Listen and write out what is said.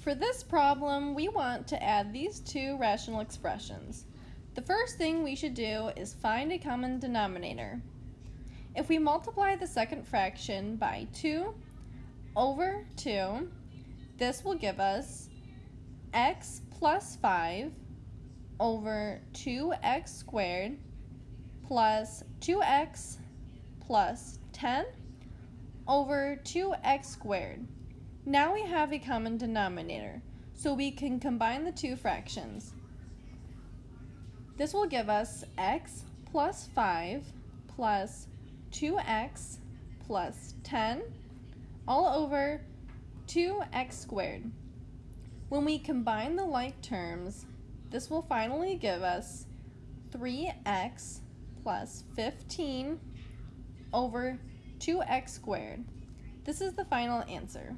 For this problem, we want to add these two rational expressions. The first thing we should do is find a common denominator. If we multiply the second fraction by 2 over 2, this will give us x plus 5 over 2x squared plus 2x plus 10 over 2x squared. Now we have a common denominator, so we can combine the two fractions. This will give us x plus 5 plus 2x plus 10 all over 2x squared. When we combine the like terms, this will finally give us 3x plus 15 over 2x squared. This is the final answer.